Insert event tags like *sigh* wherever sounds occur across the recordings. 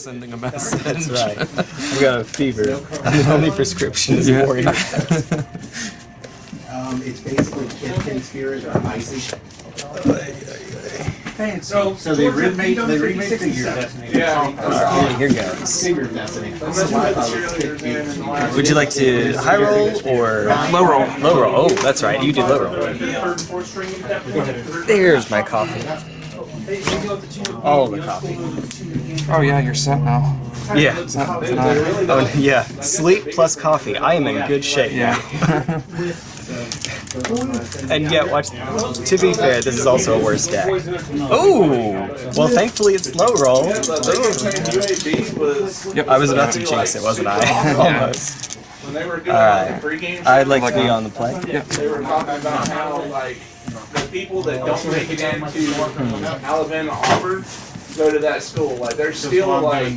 sending a message. That's right. I've got a fever. The only prescription is Yeah. warrior. *laughs* Um, it's basically Kid Spirit or Icy. So, So they remade, they remade figure Destiny. Yeah. Alright, here goes. Figure Destiny. That's why I thought it was Kid Kid. Would you like to high roll or Low roll. low roll? Oh, that's right. You did low roll. There's my coffee. All the coffee. Oh yeah, you're set now. Yeah. It's not tonight. Oh, yeah. Sleep plus coffee. I am in good shape. Yeah. *laughs* And yet, watch. To be fair, this is also a worse deck. Oh, well, thankfully it's low roll. Yep. I was about to jinx it, wasn't I? *laughs* Almost. when they were doing All right. games. I'd like to be on the play. They were talking about how like the people that don't make it into Alabama Auburn go to that school. Like they're still like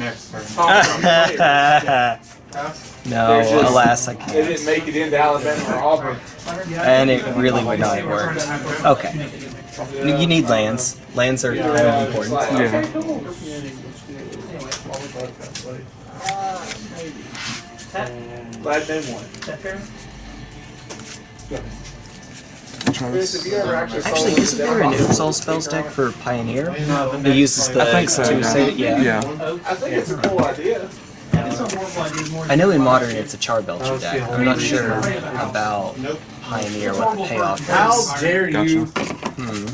top *laughs* no, They're just- alas, I They can't. didn't make it into Alabama or Auburn. And it really would not have worked. Okay. You need lands. Lands are kind of important. Yeah. Glad they won. I'll try Chris, have this. actually saw Actually, one isn't there an Oops All Spells deck for Pioneer? It uses the I think so. two Yeah. say- yeah. Yeah. I think it's a cool idea. I know in Modern it's a Charbelcher deck. I'm not sure about Pioneer what the payoff is. How dare you? Hmm.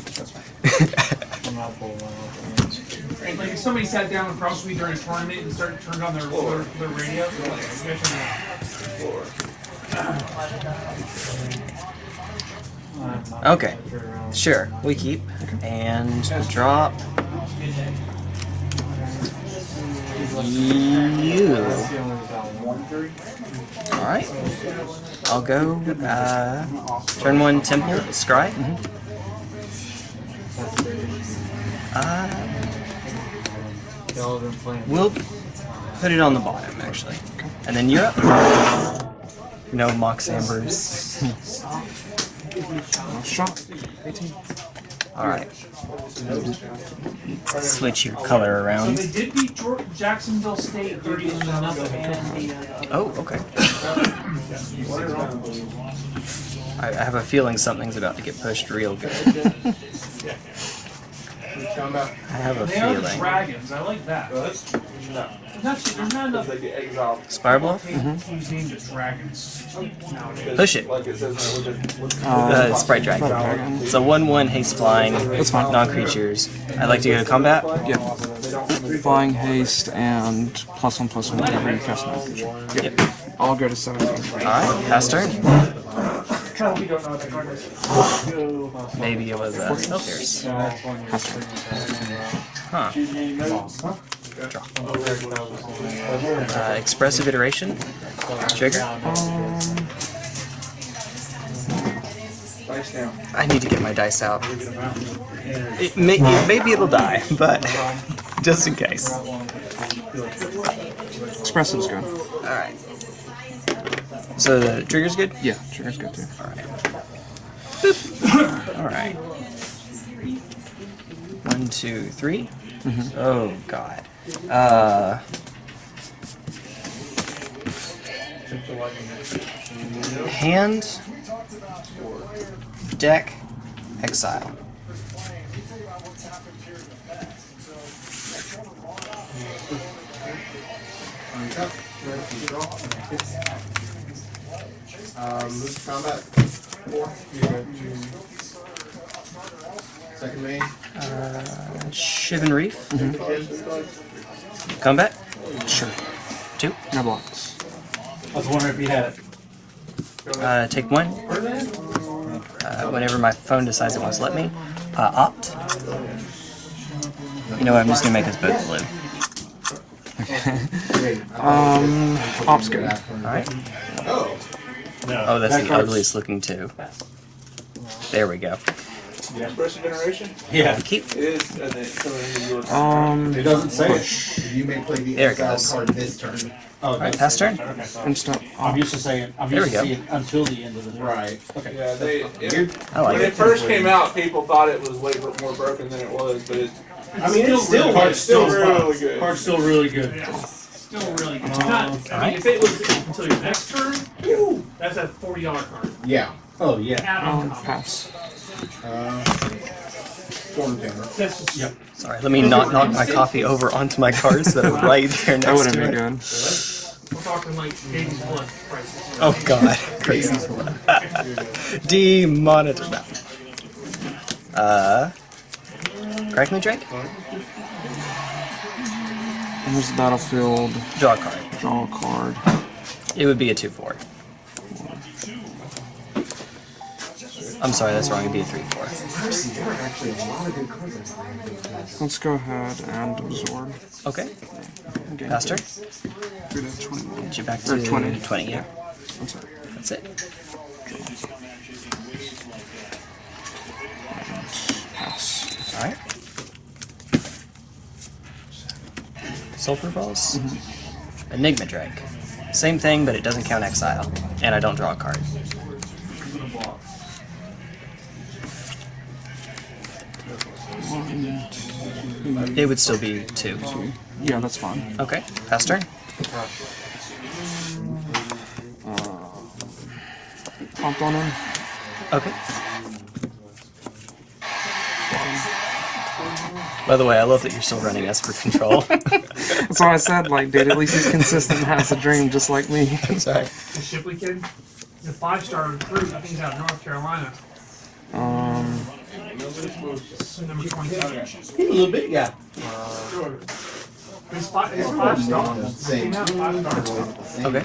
Like if somebody sat down across from me during a tournament and started turned on their their, their radio, like, you guys are- Okay, sure, we keep. And drop. You. Alright. I'll go. Uh, turn one Temple, Scry. Uh, we'll put it on the bottom, actually. And then you're up. No Mox Ambers. *laughs* Shot. 18. Alright. Switch your color So around. they did beat George, Jacksonville State 30 to nothing. Uh, oh, okay. I, I have a feeling something's about to get pushed real good. *laughs* I have a they are the feeling. dragons. I like that. There's not, there's not enough They get exiled. Spire Bluff? teams named dragons. Push it. Like it says in the legend. Uh, Sprite Dragon. Dragon. It's a 1 1 haste flying, That's fine. non creatures. I'd like to go to combat. Yeah. Flying haste and plus one plus one whenever you cast another creature. Yep. I'll go to 17. Alright, pass turn. We don't know what that card is. Maybe it was uh, Spellpierce. Pass. Huh. Draw. Uh, expressive iteration. Trigger. Dice. I need to get my dice out. It may, it, maybe it'll die, *laughs* but just in case. Expressive's good. Alright. So the trigger's good? Yeah, trigger's good too. Alright. One, two, three. Oh, God. Uh. Hand. Deck. Exile. Um, move to combat. Four. Second main. Uh, Shivan Reef. Combat. Sure. Two. No blocks. I was wondering if you had it. Uh, take one. Uh, whenever my phone decides it wants to let me. Uh, opt. You know what? I'm just gonna make us both blue. *laughs* Um, op's good. Alright. Oh. Oh, that's That the card's- ugliest looking too. There we go. Expression generation? Yeah. Keep. It is, and then coming into yours. Um, It doesn't say it. You may play the There it exile goes. card this turn. Oh, Alright, it pass does. turn. Okay. instant. I'm used to saying, I'm There used we to go. seeing until the end of the turn. Right. Okay. Yeah, they, it, I like when it. it first came out, people thought it was way more broken than it was, but it's I mean, it's still, Card's it's still still really good. Card's still really good. Yeah, still really good. It's not, I mean, if it was until your next turn, that's a forty dollar card. Yeah. Oh yeah. Add on Um, top. pass. Uh, Storm Timber. That's just Yep. Sorry, let me not knock my coffee over onto my cards that are *laughs* right there That next wouldn't to be it. good. we're talking like Davy's blood prices. Oh god, *laughs* crazy. Demonitor that. Uh, Crackling Drake. Here's the battlefield. Draw a card. Draw a card. It would be a two-four. I'm sorry, that's wrong. It'd be a three-four. Let's go ahead and absorb. Okay, Gain faster. Good at 21. Get you back Or to 20. 20. Yeah, I'm sorry. that's it. Pass. All right. Sulfur Falls. Mm-hmm. Enigma Drake. Same thing, but it doesn't count exile, and I don't draw a card. One. It would still be two. Yeah, that's fine. Okay, pass turn. Uh, Popped on him. Okay. By the way, I love that you're still running Esper Control. *laughs* *laughs* That's why I said, like, dude, at least he's consistent and has a dream just like me. Sorry. The Shipley kid, the five star recruit, I think he's out of North Carolina. Number twenty-seven. He's a little big guy. He's five, he's five star. Same. Came out five star. Okay.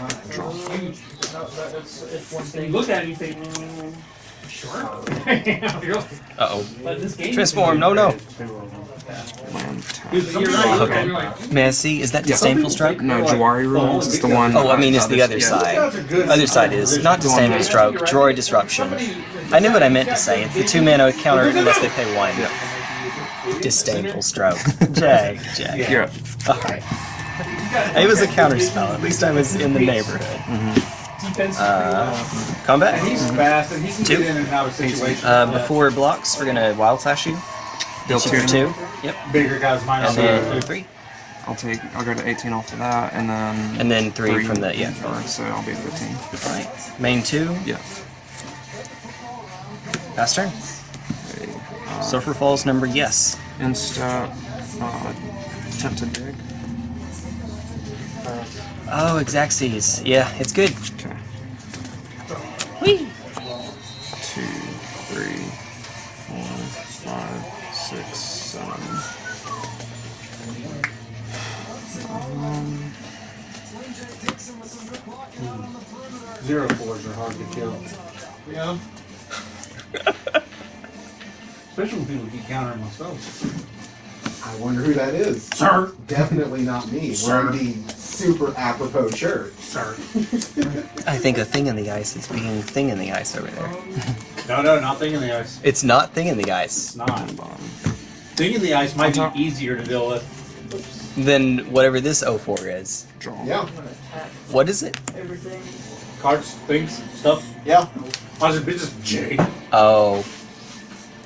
You look at it, you think, mm, sure. *laughs* Yeah, really. Uh oh. This game. Transform. No, no. land. You're right. Okay. You're May I see? Is that disdainful stroke? No, Jwari Ruins is the one. Oh, I mean, it's the other side. Other side is not disdainful stroke. Jwari Disruption. I knew what I meant to say. It's the two mana counter unless they pay one. Disdainful stroke. *laughs* Jag, jag. Yeah. Alright. It was a counter spell. At least I was in the neighborhood. Defense. Uh, combat. He's fast and he can Two. get in and out of situations. Uh, before blocks, we're gonna wild slash you. Deal Hit you for two. two. Yep. bigger guys minus And then two. three. I'll take. I'll go to 18 off of that, and then. And then three from that. yeah. Alright, so I'll be at 15. Alright. Main two. Yeah. Pass turn. Okay. Uh, Sulfur Falls number yes. Insta. Uh, attempt to dig. Oh, Exacxes. Yeah, it's good. Okay. Whee! Two, three, four, five, six, seven. Um, Zero fours are hard to kill. Yeah. Especially when people keep countering my spells. I wonder who that is. Sir. Definitely not me. Sir. Wearing the super apropos shirt. Sir. *laughs* I think a thing in the ice is being thing in the ice over there. *laughs* No, no, not thing in the ice. It's not thing in the ice. It's not. Thing in the ice might be uh-huh. easier to deal with. Then whatever this 04 is. Draw. Yeah. What is it? Everything. Cards, things, stuff. Yeah. I was just Jay. Oh,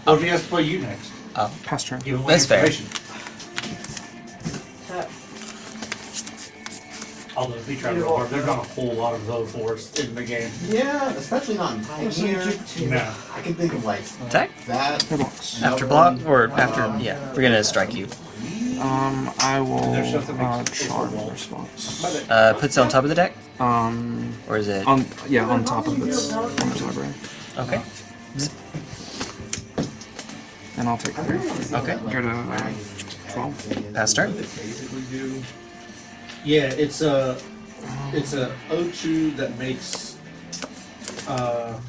What if he has to play you next? Oh. Pass turn. Give away That's fair. Although if he tried real hard, there's not a whole lot of those fours in the game. Yeah, especially not in Pioneer. No. I can think of like attack? that. After block? Or after, yeah. We're gonna strike you. Um, I will There's something uh, makes it charm wall. response. Uh, puts it on top of the deck? Um, Or is it? on yeah, on top of its owner's library, Okay. and I'll take three. Okay. Go to uh, twelve. Pass turn. Yeah, it's a it's a O2 that makes. Uh,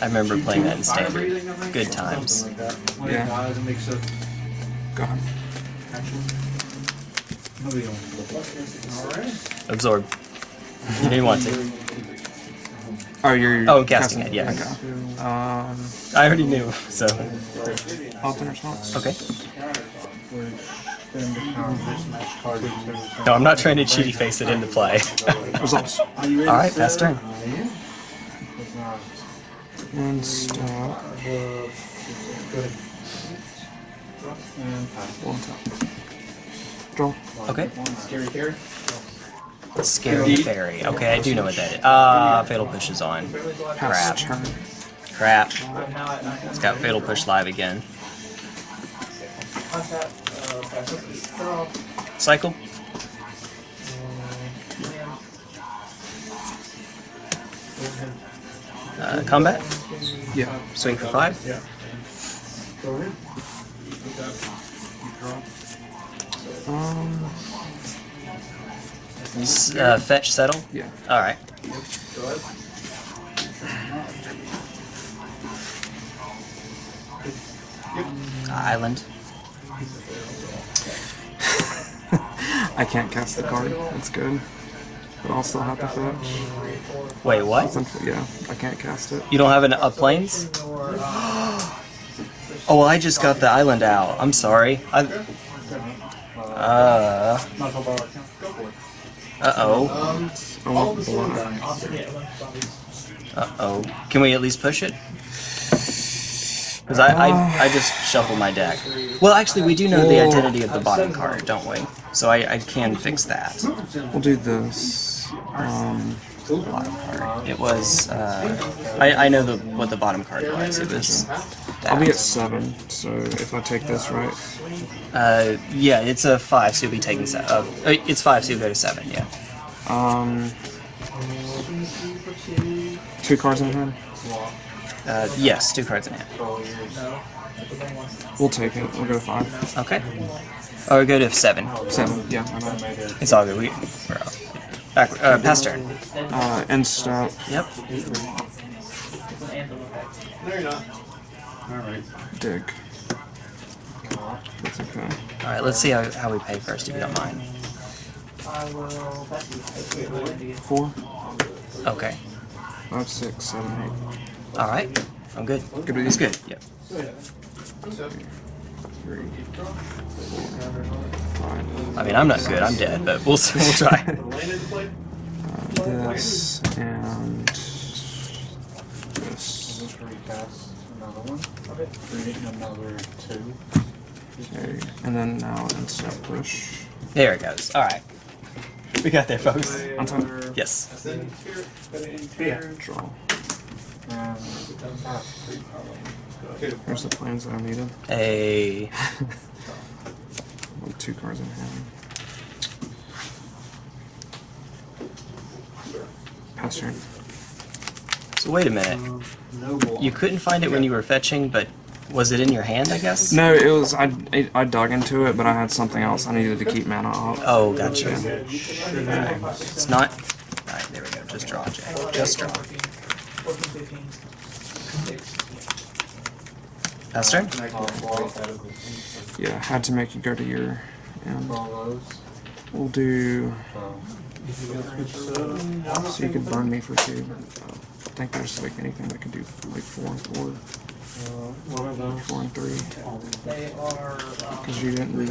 I remember playing that in Standard. Good times. Like that. When Yeah. it dies, it makes a Go ahead. actual. All right. Absorb. You didn't want to. Oh, you're. Oh, casting it, yeah. Okay. Um, I already knew, so. alternate response. Okay. No, I'm not trying to cheaty face it into play. *laughs* Results. Alright, pass turn. And stop. One tap. Draw. Okay. Scary Terry. Scary fairy. Okay, I do know what that is. Ah, fatal push is on. Crap. Pass turn. Crap. It's got fatal push live again. Cycle. Uh, combat. Yeah. Swing for five. Um. S- Uh, fetch settle. Yeah. All right. Island. I can't cast the card. That's good. But I'll still have to fetch. Wait, what? Yeah, I can't cast it. You don't have an a planes? *gasps* Oh well, I just got the island out. I'm sorry. I. Uh. Uh oh. Oh. Uh oh. Can we at least push it? Because I, I I just shuffled my deck. Well, actually, we do know the identity of the bottom card, don't we? So I, I can fix that. We'll do this. Um. Bottom card. It was. Uh, I I know the what the bottom card was. It was. I'll be at seven. So if I take this right, Uh, yeah, it's a five, so you'll be taking seven. Uh, uh, it's five, so you'll go to seven. Yeah. um. Two cards in hand. Uh, yes, two cards in hand. We'll take it. We'll go to five. Okay. Or go to seven. Seven. Yeah. I know. It's all good. We. We're out. Back. Uh, pass turn. Uh. End step. Yep. No, you're not. Dig. That's okay. All right. Let's see how, how we pay first, if you don't mind. Four, Okay. five, six, seven, eight. All right. I'm good. Good It's good. Yep. Three, four, five. I mean, I'm not good. I'm dead, but we'll see. *laughs* We'll try. Uh, this and this. Recast another one. Create another two. Okay. And then now end push. there it goes. All right. We got there, folks. On top. Yes. Draw. And Here's the plans that I needed. A. *laughs* With two cards in hand. Pass turn. So wait a minute. You couldn't find it when you were fetching, but was it in your hand? I guess. No, it was I, I I dug into it, but I had something else I needed to keep mana up. Oh, gotcha. Alright. It's not. Alright, there we go. Just draw, Jay. Just draw. Pass turn? Yeah, had to make you go to your end. We'll do So, so you can burn me for two. I think there's like anything that can do like four and four, uh, what are those? four and three, because you didn't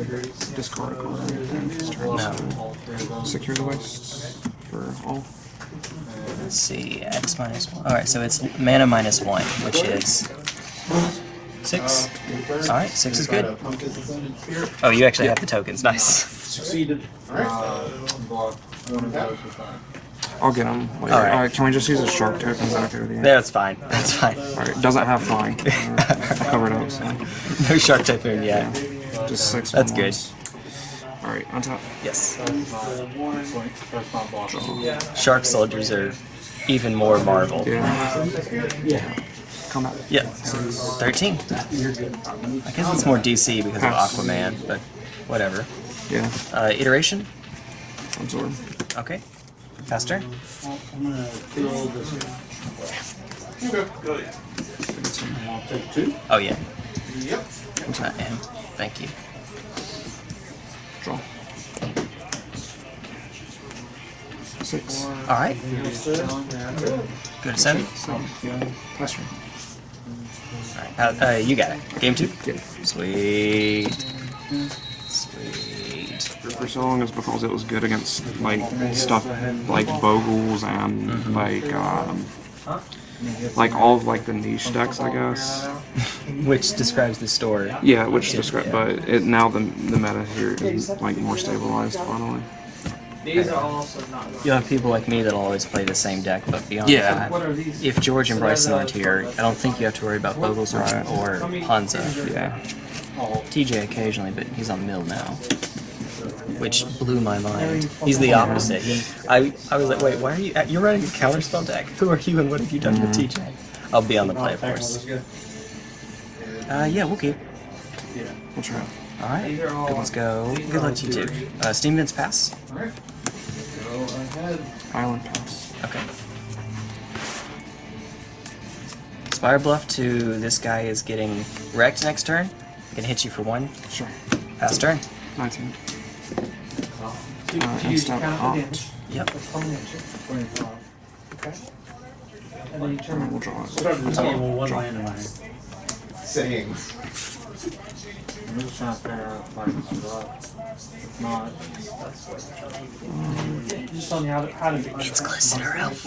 discard a card or anything. No. so All three of those. Secure the wastes for all. Let's see. X minus one. Alright, so it's mana minus one, which is. Six. Alright, six is good. Oh, you actually have the tokens. Nice. Succeeded. Uh, block one of those with that. I'll get them later. Alright. Alright, can we just use a shark token? Is that okay with you? That's fine. That's fine. Alright, doesn't have flying. *laughs* Uh, I covered up, so No shark typhoon yet. just six. That's good. ones. Alright, on top. Yes. That's not, swing. that's not blocking. Shark soldiers are even more marvel. Yeah. Yeah. Combat. Yeah. 13. I guess it's more DC because of Aquaman, but whatever. Yeah. Uh, iteration? Absorb. Okay. Faster? I'm gonna kill this one. Go ahead. Take two. Oh, yeah. Yep. Uh, and thank you. Draw. Six. Alright. Go to 7. Seven. Turn. Alright. Uh, uh, you got it. Game 2? Yeah. Sweet. Sweet. For so long as because it was good against like stuff like Bogles and like um, like all of like the niche decks, I guess. *laughs* Which describes the store. Yeah, which describe, but it now the the meta here is like more stabilized finally. These are also not. You'll have people like me that'll always play the same deck, but beyond Yeah. That, if George and Bryson aren't here, I don't think you have to worry about Bogles or, Right. or Hansa. Yeah. TJ occasionally, but he's on mill now. Which blew my mind. He's the opposite. He, I, I was like, wait, why are you? You're running a counterspell deck. *laughs* Who are you, and what have you done with TJ? I'll be on the play, of course. Uh, yeah, we'll keep. Yeah, We'll try. All right, These are let's go. Good luck to you too. Uh, Steam Vents pass. Alright. Go ahead. Island pass. Okay. Spire bluff to this guy is getting wrecked next turn. I can hit you for one. Sure. Pass turn. 19. Do, Uh, do you instant count the damage? Yep. That's. Okay. And then you turn. then we'll draw it. Started this game with one land in my figure out can survive. If Just telling how to to. It's glistener elf.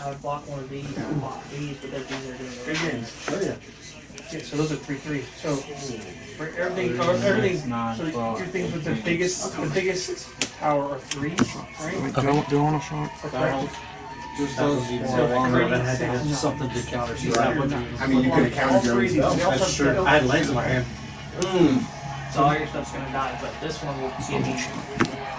I would block one of these, block these, those these are doing. good game. Oh yeah. Yeah, so those are three threes. So for everything, or everything, so your things with the biggest, the biggest power are threes, right? Do, I, do want a shot? Just more longer had to have something to counter. So. I mean, you could have All counted your own That's true. I had lands in my hand. So all your stuff's gonna die, but this one will give you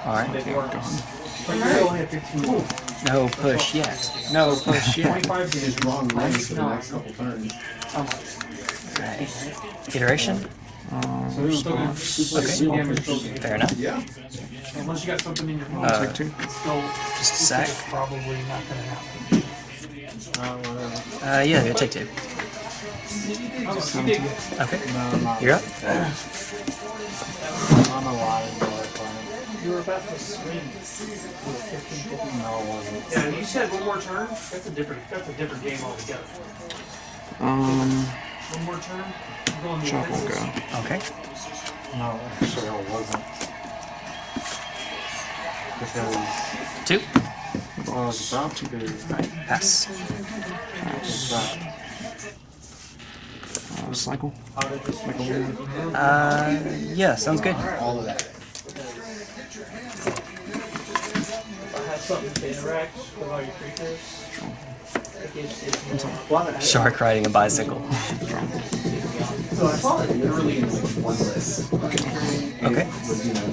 All right. big Yeah, works. go ahead. But you only. No push yet. No push yet. Twenty-five Just is wrong wrong. lands for the next couple turns. How? Right. Iteration. Um, Still Okay. damage still gonna- Fair enough. Yeah. Unless you got something in your hand. Uh, take two. It's still, Just a sec. it's probably not gonna happen. Uh. Uh, yeah, take two. Okay. No, I'm not. You're up. I'm a lot of dollar playing. You were about to swing with a fifteen fifty. No, it wasn't. Yeah, you said one more turn, that's a different, that's a different game altogether. Um, One more turn, I'm going the chop will go. Okay. No, actually, it wasn't. Because, Two. well, was about to be. Alright, pass. Pass. But cycle. Make a. Uh, yeah, sounds good. All of that. If I have something to interact with all your creatures, it Shark riding a bicycle. So I saw it literally in like one list. Okay. Was, you know,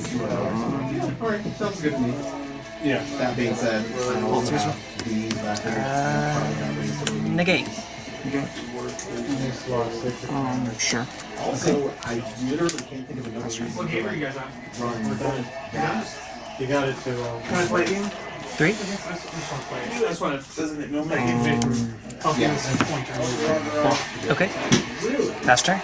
Alright, sounds good to me. Yeah. That being said, I also have these back. Uh, negate. Okay. Um, sure. Also, I literally can't think of another reason. What game are you guys on? Run that. you got it to. Uh, Can I play a game? Three. I just want to play it. I just want doesn't it normally Um, get fit? Confidence and pointer. Okay. Pass turn.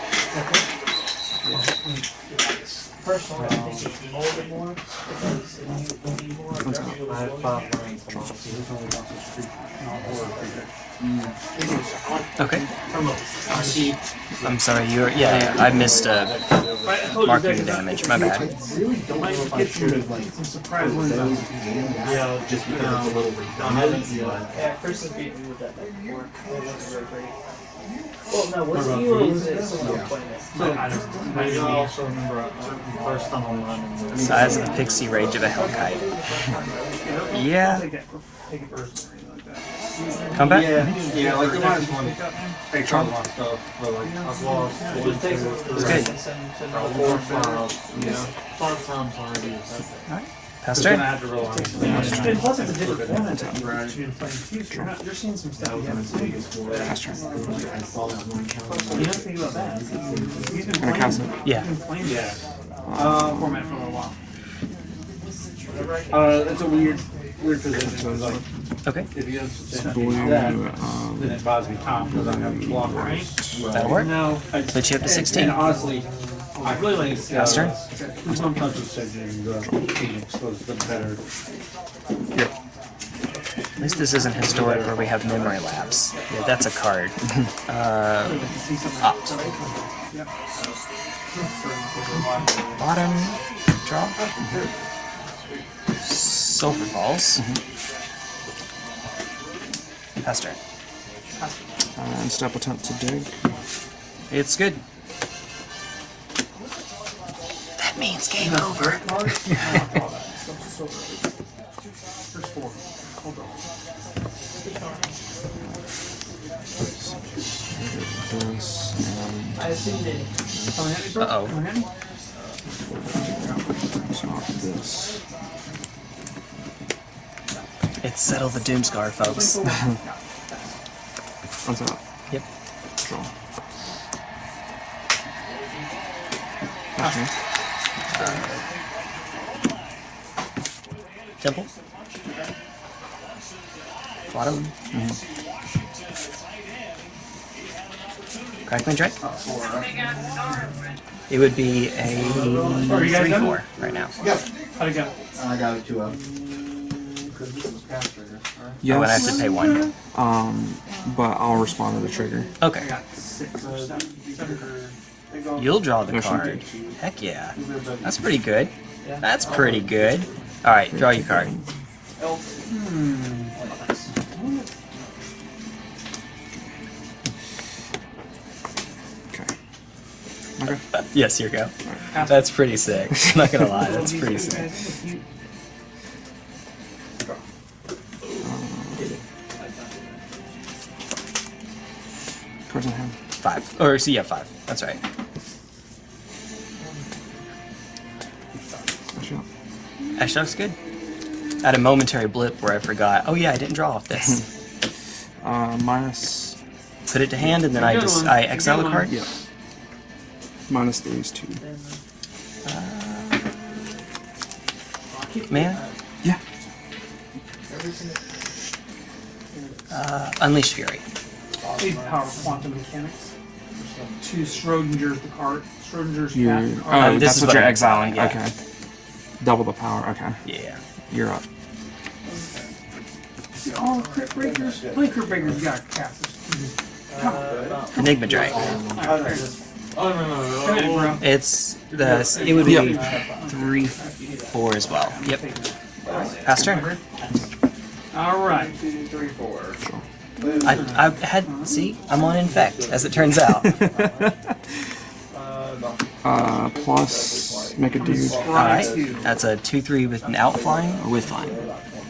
Personally, I think it's a little bit more, because you need more. Let's go. I had five lands in my hand. He's only got this creature. Not horror creature. Okay. I see. I'm sorry. You're. Yeah, yeah. I missed uh, I told you marking that- damage. My bad. Really don't know if I should have like Some surprise ones. those on- and that Yeah, just because it's a little redundant. Yeah, Chris has beaten me with that before. Well, no, was it you or was it someone else playing it? So, I don't, I do also remember uh, first time I'm running. Size of the pixie rage of a hellkite. I'll *laughs* Yeah. take that, take it personally like that. Combat. Yeah, yeah, like the minus one. They try a lot of stuff, but like I've lost one, two, Just it. three, good. Send- send all four, four. five, yeah, five times already. Pass Because turn. had to realize. And plus it's a different format that you've been playing too, so you're not, you're seeing some stuff you haven't seen. Pass turn. I saw that one You don't think about that. He's been playing, cast. Yeah. he's been playing Yeah. this Um, format for a little while. uh, it's a weird, weird position. Like, Okay. if he has to Blue. that, Um, then it buys me time because I have blockers. That'll work. No, Put you up to 16. And 16. honestly, I really like Pass turn. Sometimes it's said you Phoenix was the better. At least this isn't historic where we have memory lapse. Yeah, that's a card. *laughs* uh, opt. Bottom. Draw. Sulfur Falls. Pass turn. Uh, and step attempt to dig. It's good. Coming at me? top this. It's settle the Doomskar, folks. *laughs* On top. *laughs* Yep. Draw. Pass turn. Temple. Bottom. Crackling Drake. It would be a Are you guys 3 done? 4 right now. How'd it go? I got it two up. Because this is pass right? Yes. Oh, and I have to pay one. Um, but I'll respond to the trigger. Okay. I got six or seven. seven. You'll draw the card. Heck yeah. That's pretty good. That's pretty good. Alright, draw your card. Okay. Okay. Yes, here you go. That's pretty sick. I'm not gonna lie, that's *laughs* pretty sick. Cards in hand. Five. Or, so yeah, five. That's right. Flash out. Actually, looks good. I had a momentary blip where I forgot. Oh yeah, I didn't draw off this. *laughs* Uh, minus. Put it to hand, and then I just one. I Good exile a card. Yeah. Minus three is two. Man, Yeah. uh, Unleash Fury. Big power of quantum mechanics. To Schrodinger's the cart. Schrodinger's You. cat Oh, card. this that's is what what you're exiling. exiling, yeah. Okay. Double the power. Okay. Yeah. You're up. Oh, crit breakers. Play crit breakers. You got cast. Uh, oh, this. Come on. Enigma Drake. It is. Oh, no, no, Come in. It's the. It would be Yep. three, four as well. Yep. Pass turn. Alright. Three, four. I, I had see. I'm on infect, as it turns out. *laughs* Uh, plus make a dude All right. That's a two three with an out flying or with flying.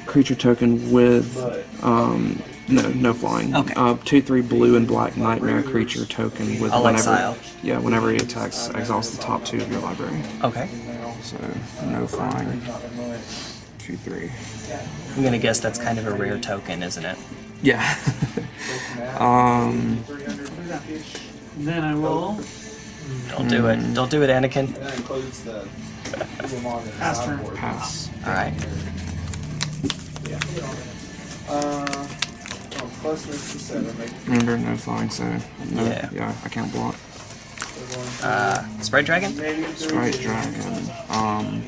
creature token with um no no flying. Okay. Uh, two three blue and black nightmare creature token with I'll whenever exile. yeah whenever he attacks exiles the top two of your library. Okay. So no flying. Two three. I'm gonna guess that's kind of a rare token, isn't it? Yeah. *laughs* um. Then I will Don't do it. Don't do it, Anakin. That includes the. pass turn. Pass. All right. Uh, oh, plus makes the Remember no flying, so no, Yeah. yeah. I can't block. Uh, Sprite Dragon. Sprite dragon. Um.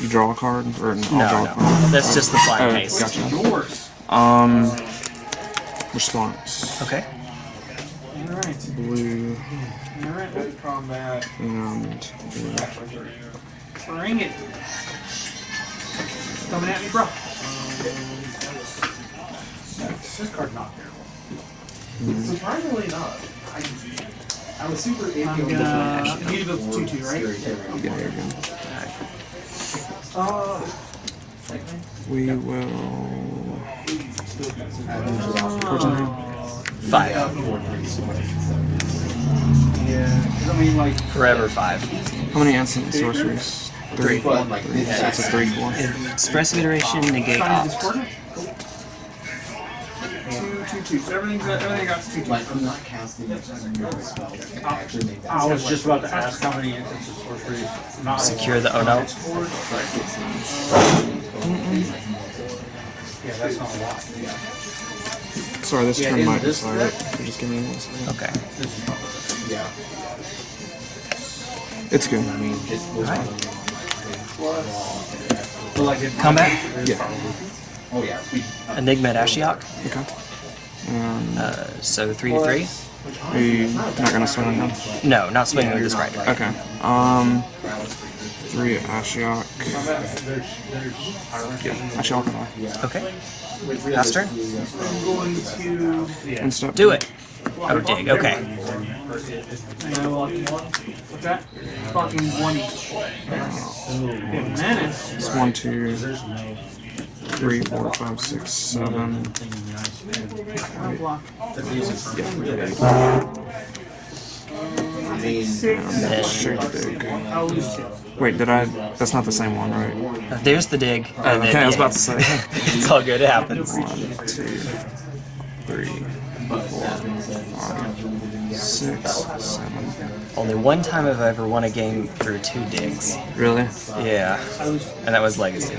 You draw a card or no, I'll No, a no. card. That's just the Oh, flying haste. gotcha. Yours. Um. Response. Okay. Alright. Blue Alright. combat. and blue. Bring it. Coming at me, bro. This card not terrible. Surprisingly not. I, I was super iffy I'm on gonna. You do the 2 2, right? Yeah, you're good. Uh, We will. Cards in hand. Five. yeah. 'cause I mean, like, Forever five. How many instant and sorceries? Three. but like, Three. So it's a three four. Expressive iteration negate Trying to opt. discord it? Two, two, two. So everything's everything got two, two. like I'm not casting spells. that actually uh, make that I was just about to ask how many instances sorceries. Not Secure the oh no. Yeah, that's not a lot. Yeah. Sorry, this Yeah, turn in might this- decide it. So Just give me one second. Okay. Yeah. It's good. I mean, it's Alright. But like, if Combat. Yeah. Oh yeah. We, Enigma at Ashiok. Okay. Um, Uh, so three to three. are you not gonna swing on them? No, not swinging with the Sprite Dragon. Okay. Um, three Ashiok. Yeah, Ashiok and I. Okay. Pass turn. I'm going to. Instep. Do it. Oh, dig. Okay. Uh, what's that? Fucking one each. Yeah, menace. It's one, two, three, four, five, six, seven. I'll. Yeah, Six. Straight dig. I'll lose two. Wait, did I? That's not the same one, right? Uh, There's the dig. Oh, and then- okay, I was yeah. about to say. *laughs* it's all good. It happens. One, two, three, four, five, six, seven. Only one time I've I ever won a game through two digs. Really? Yeah. And that was Legacy.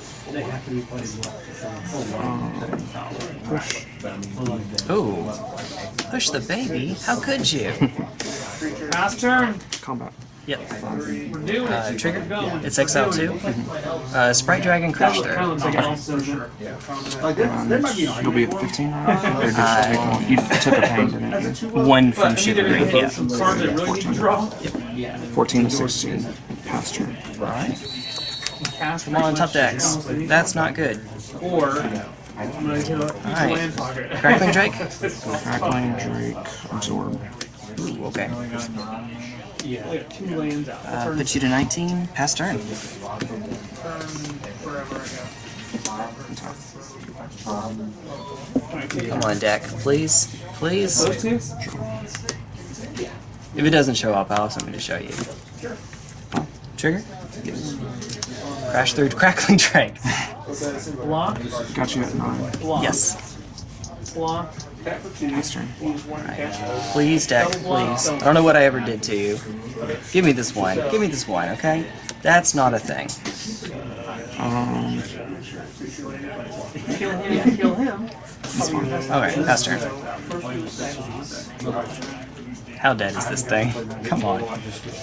Gracious Hydra. Um, push. Ooh. Push the baby? How could you? *laughs* Pass turn. Combat. Yep. We're doing Uh, trigger. We're going. It's XL two. *laughs* Uh, Sprite Dragon Crash there. of Through. looks like an all-silver. And you'll be at 15 right? Or did you take one? You took a pain, didn't you? One from But I think they're gonna Chivalry. put Yeah. some cards that really need to draw. 14 to 16. Pass turn. Cast Come on, top decks. That's not good. Or I'm gonna hit a Alright. land pocket. Crackling Drake? Crackling, Drake, Absorb. Ooh, okay. Yeah. Two lands out. Uh, put you to 19. Pass turn. turn forever ago. Come on, deck. Please. Please. If it doesn't show up, I'll have something to show you. Trigger? Crash through Crackling *laughs* Drake. Block, Got you at 9. block, Yes. block. Pass turn. Use one cash. Please, deck, please. I don't know what I ever did to you. Give me this one. Give me this one, okay? That's not a thing. Um, Kill him, kill him. Okay, pass turn. How dead is this thing? *laughs* Come on.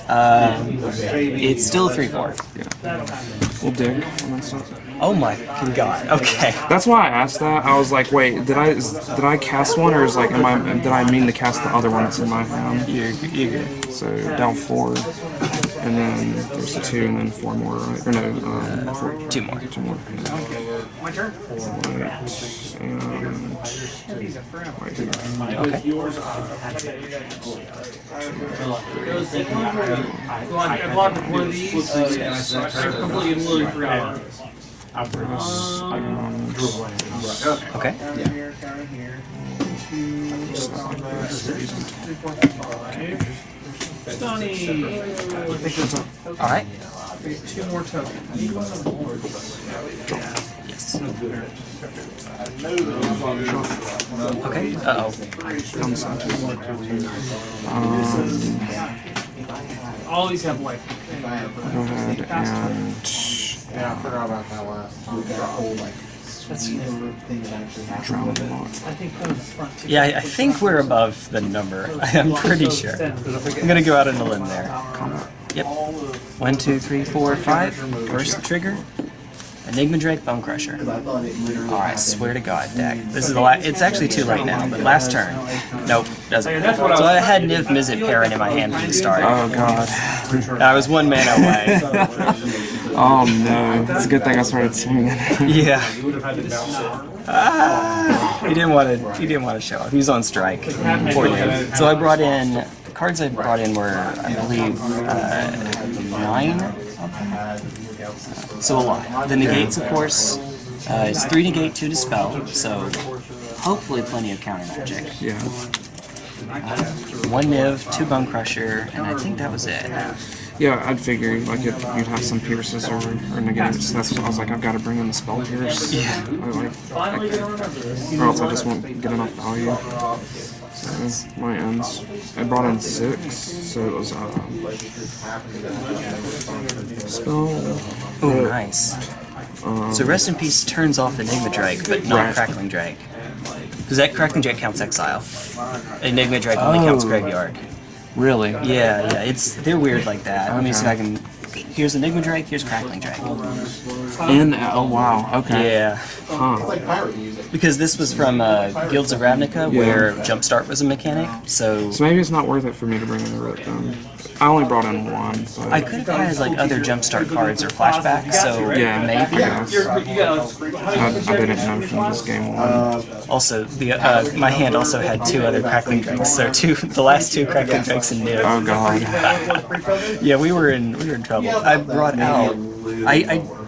Uh, it's still 3-4. we'll dig on that stuff. Oh my god. Okay. That's why I asked that. I was like, wait, did I is, did I cast one or is like, am I did I mean to cast the other one that's in my hand? You're, you're good. So down four, and then there's a two, and then four more, right? Or no, um, four, Two more. two more. My turn. Right, and right. Okay. Well, I I blocked one of these. I completely and literally forgot. Um, Okay. Here, counter here. Two, three, four, five. Stunning. Alright. Two more tokens. Yes. Okay. Uh oh. comes down to Um, All these have life. go ahead and Yeah, I forgot about that last time. drown them all. I think that was front. Yeah, I, I think we're above the number. *laughs* I'm pretty sure. I'm gonna go out on a limb there. Yep. One, two, three, four, five. First trigger. Enigma Drake, Bone Crusher. Alright, swear to God, deck. This is the last. It's actually too late now, but last turn. Nope, doesn't. That's what I So I had Niv Mizzet Parun in my hand from the start. Oh god. I was one mana away. *laughs* Oh no. It's a good thing I started swinging. *laughs* Yeah. Ah, he didn't want to. He didn't want to show up. He was on strike. Poor Niv. So I brought in the cards. I brought in were, I believe, uh, nine. So a lot. The negates, of course, uh, it's three negate, two dispel. So hopefully plenty of counter magic. yeah. One Niv, two Bone Crusher, and I think that was it. Yeah, I'd figure like if you'd have some pierces or, or negates. That's what I was like. I've got to bring in the spell pierce. Yeah. I like, Finally gonna remember this. or else I just won't get enough value. So my ends. I brought in six, so it was um, spell Oh, nice. Um, So Rest in Peace turns off Enigma Drake, but not Right. Crackling Drake. Because that Crackling Drake counts Exile. Enigma Drake only counts Oh. Graveyard. really? Yeah, yeah, it's they're weird like that. Let me see if I can. Here's Enigma Drake. Here's Crackling Drake. And oh wow, okay. Yeah, Huh. Like pirate music. because this was from uh, Guilds of Ravnica, where Jumpstart was a mechanic. So So maybe it's not worth it for me to bring in the rope then. I only brought in one, but I could have had like other Jumpstart cards or flashbacks. So yeah, maybe. guess. You're, you got I, I didn't know from this game one. Also, the uh, my hand also had two other Crackling Drakes. So two, *laughs* the last two Crackling Drakes in Niv. Oh god. Yeah, we were in we were in trouble. I brought out. I, I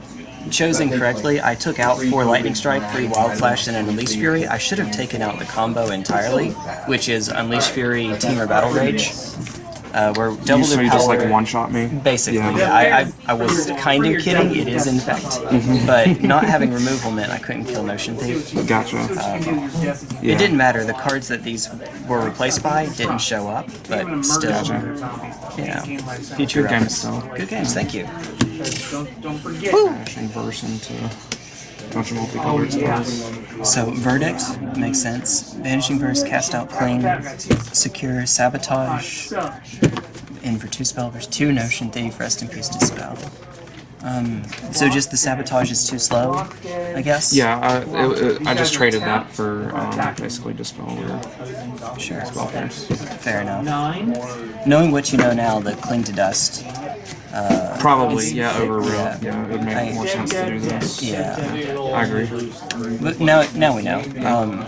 chose correctly, I took out four Lightning Strike, three Wild Slash, and an Unleash Fury. I should have taken out the combo entirely, which is Unleash Fury, Temur Battle Rage, uh, where double You, so their you just like one shot me? Basically, Yeah. yeah. I, I, I was kind of kidding. It is in fact, *laughs* but not having removal meant I couldn't kill Notion Thief. Gotcha. It didn't matter. The cards that these were replaced by didn't show up, but still, yeah. Future Good game reference. still. Good games. Thank you. Don't, don't forget. Bashing verse into a bunch of multicolored spells. So verdict makes sense. Vanishing verse, cast out cling, secure, sabotage. In for two spell, there's two notion thief, rest in peace dispel. Um, so just the sabotage is too slow, I guess. Yeah, I, it, it, I just traded that for um, basically dispel or sure. spell pierce. Fair enough. Nine. Knowing what you know now, the cling to dust. Probably, yeah, over real. yeah. Yeah, it would make I- more sense to do this. Yeah. I agree. But now, now we know. Um,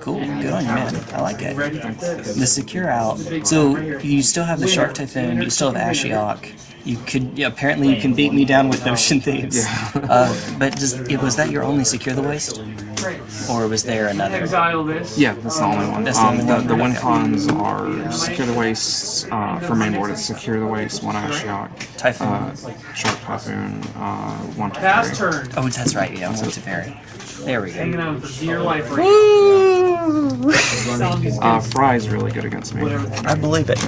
cool. Good on you, man. I like it. The secure out. So you still have the Shark Typhoon. You still have Ashiok. You could yeah, apparently you can beat me down with Notion Thieves. Uh, but does was that your only secure the waste, or was there another? Exile this. Yeah, that's the only one. That's the um, only the, one. the win cons are secure the waste uh, for main board. It's secure the waste, one Ashiok, Typhoon. uh, Shark Typhoon, uh, one Pass Teferi. turn. Oh, that's right. Yeah, one Teferi. There we Hanging go. on for dear life right now. *laughs* Sound is Uh, Fry's really good against me. I believe it.